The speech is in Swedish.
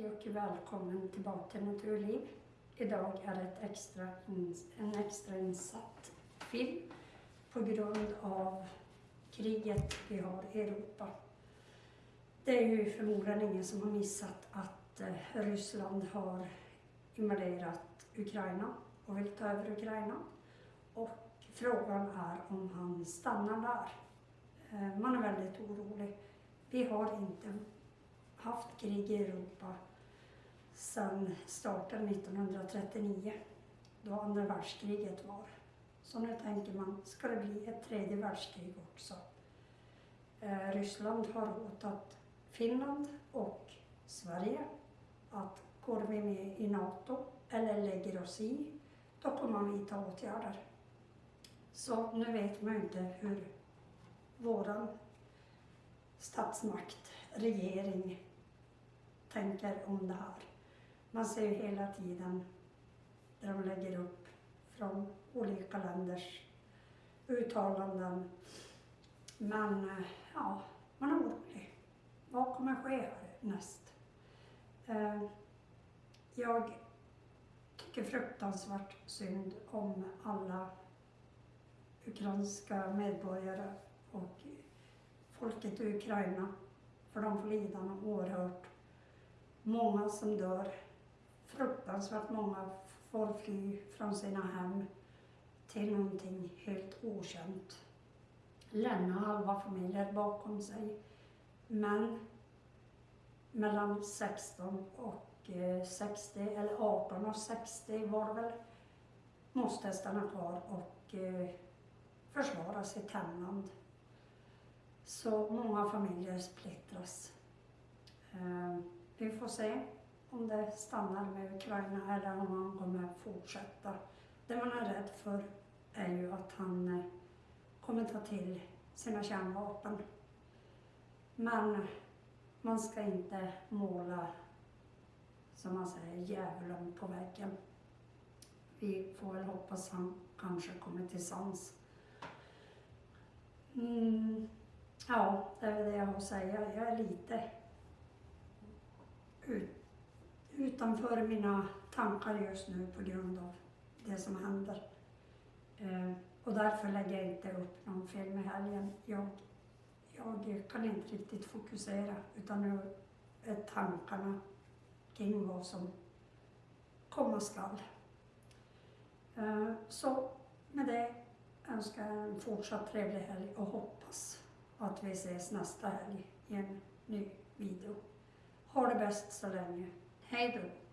Hej och välkommen tillbaka till Naturliv. Idag är det ett extra, en extra insatt film på grund av kriget vi har i Europa. Det är ju förmodligen ingen som har missat att eh, Ryssland har invaderat Ukraina och vill ta över Ukraina. Och frågan är om han stannar där. Eh, man är väldigt orolig. Vi har inte haft krig i Europa sedan starten 1939, då andra världskriget var. Så nu tänker man, ska det bli ett tredje världskrig också? Eh, Ryssland har hotat Finland och Sverige att går vi med i NATO eller lägger oss i, då kommer man vidta åtgärder. Så nu vet man inte hur våran statsmakt, regering, tänker om det här. Man ser ju hela tiden där de lägger upp från olika länders uttalanden. Men eh, ja, man är orolig. Vad kommer ske härnäst? Eh, jag tycker fruktansvärt synd om alla ukrainska medborgare och folket i Ukraina. För de får lida något oerhört många som dör. Fruktansvärt många får fly från sina hem till någonting helt okänt. Lämna halva familjer bakom sig. Men mellan 16 och eh, 60, eller 18 och 60 var det väl, måste stanna kvar och eh, försvara sitt hemland. Så många familjer splittras. Eh, vi får se om det stannar med Ukraina eller om han kommer fortsätta. Det man är rädd för är ju att han eh, kommer ta till sina kärnvapen. Men man ska inte måla, som man säger, djävulen på väggen. Vi får väl hoppas att han kanske kommer till sans. Mm, ja, det är väl det jag har att säga. Jag är lite ut, utanför mina tankar just nu på grund av det som händer. Eh, och därför lägger jag inte upp någon film i helgen. Jag, jag kan inte riktigt fokusera utan nu är tankarna kring vad som komma skall. Eh, så med det önskar jag en fortsatt trevlig helg och hoppas att vi ses nästa helg i en ny video. Ha det bäst så länge. Hej då!